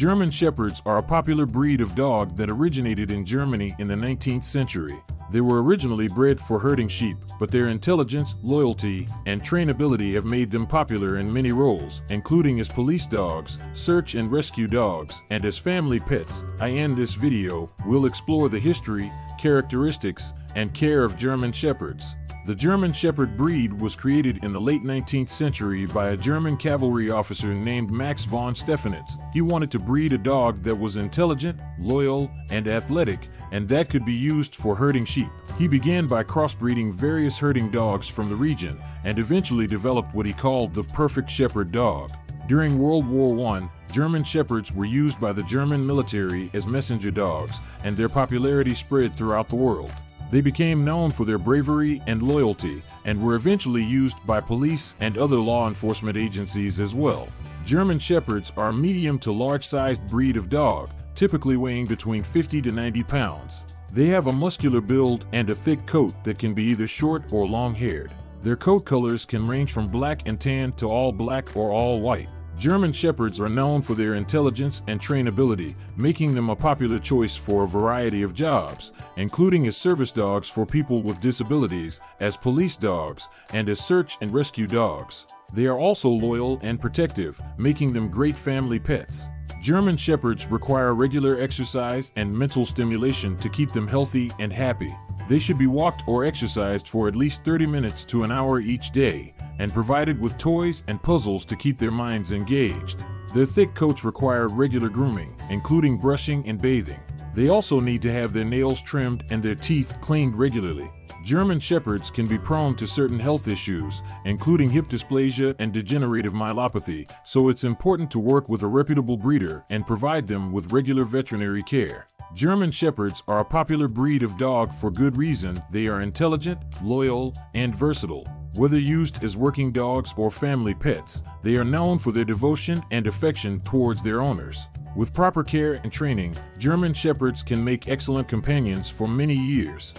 German Shepherds are a popular breed of dog that originated in Germany in the 19th century. They were originally bred for herding sheep, but their intelligence, loyalty, and trainability have made them popular in many roles, including as police dogs, search and rescue dogs, and as family pets. I end this video, we'll explore the history, characteristics, and care of German Shepherds. The German Shepherd breed was created in the late 19th century by a German cavalry officer named Max von Stephanitz. He wanted to breed a dog that was intelligent, loyal, and athletic, and that could be used for herding sheep. He began by crossbreeding various herding dogs from the region and eventually developed what he called the perfect shepherd dog. During World War I, German Shepherds were used by the German military as messenger dogs, and their popularity spread throughout the world. They became known for their bravery and loyalty and were eventually used by police and other law enforcement agencies as well. German Shepherds are a medium to large-sized breed of dog, typically weighing between 50 to 90 pounds. They have a muscular build and a thick coat that can be either short or long-haired. Their coat colors can range from black and tan to all black or all white. German Shepherds are known for their intelligence and trainability, making them a popular choice for a variety of jobs, including as service dogs for people with disabilities, as police dogs, and as search and rescue dogs. They are also loyal and protective, making them great family pets. German Shepherds require regular exercise and mental stimulation to keep them healthy and happy. They should be walked or exercised for at least 30 minutes to an hour each day, and provided with toys and puzzles to keep their minds engaged. Their thick coats require regular grooming, including brushing and bathing. They also need to have their nails trimmed and their teeth cleaned regularly. German Shepherds can be prone to certain health issues, including hip dysplasia and degenerative myelopathy, so it's important to work with a reputable breeder and provide them with regular veterinary care. German Shepherds are a popular breed of dog for good reason. They are intelligent, loyal, and versatile. Whether used as working dogs or family pets, they are known for their devotion and affection towards their owners. With proper care and training, German Shepherds can make excellent companions for many years.